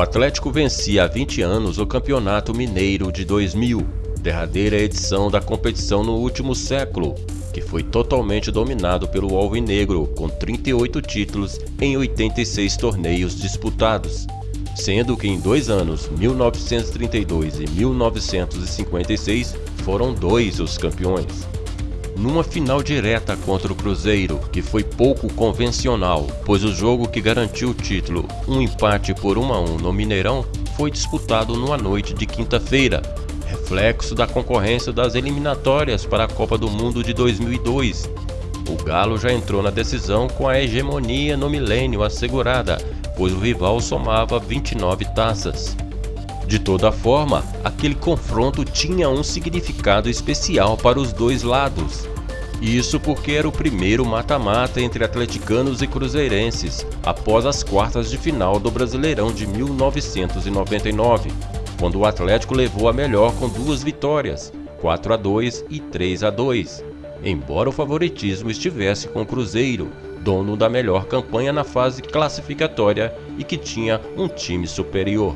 Atlético vencia há 20 anos o Campeonato Mineiro de 2000, derradeira edição da competição no último século, que foi totalmente dominado pelo Alvinegro, com 38 títulos em 86 torneios disputados, sendo que em dois anos, 1932 e 1956, foram dois os campeões numa final direta contra o Cruzeiro, que foi pouco convencional, pois o jogo que garantiu o título, um empate por 1 a 1 no Mineirão, foi disputado numa noite de quinta-feira, reflexo da concorrência das eliminatórias para a Copa do Mundo de 2002. O Galo já entrou na decisão com a hegemonia no milênio assegurada, pois o rival somava 29 taças. De toda forma, aquele confronto tinha um significado especial para os dois lados. Isso porque era o primeiro mata-mata entre atleticanos e cruzeirenses, após as quartas de final do Brasileirão de 1999, quando o Atlético levou a melhor com duas vitórias, 4 a 2 e 3 a 2, embora o favoritismo estivesse com o Cruzeiro, dono da melhor campanha na fase classificatória e que tinha um time superior.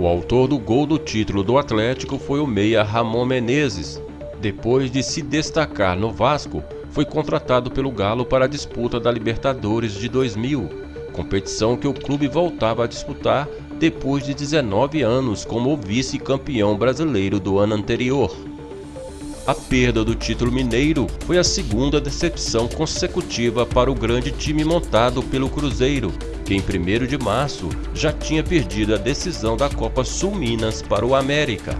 O autor do gol do título do Atlético foi o meia Ramon Menezes. Depois de se destacar no Vasco, foi contratado pelo Galo para a disputa da Libertadores de 2000, competição que o clube voltava a disputar depois de 19 anos como vice-campeão brasileiro do ano anterior. A perda do título mineiro foi a segunda decepção consecutiva para o grande time montado pelo Cruzeiro, que em 1 de março já tinha perdido a decisão da Copa Sul Minas para o América.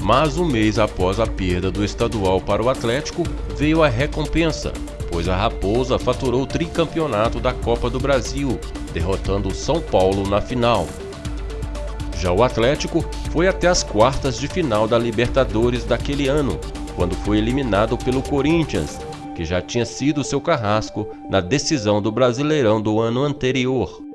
Mas um mês após a perda do estadual para o Atlético, veio a recompensa, pois a Raposa faturou o tricampeonato da Copa do Brasil, derrotando o São Paulo na final. Já o Atlético foi até as quartas de final da Libertadores daquele ano, quando foi eliminado pelo Corinthians, que já tinha sido seu carrasco na decisão do Brasileirão do ano anterior.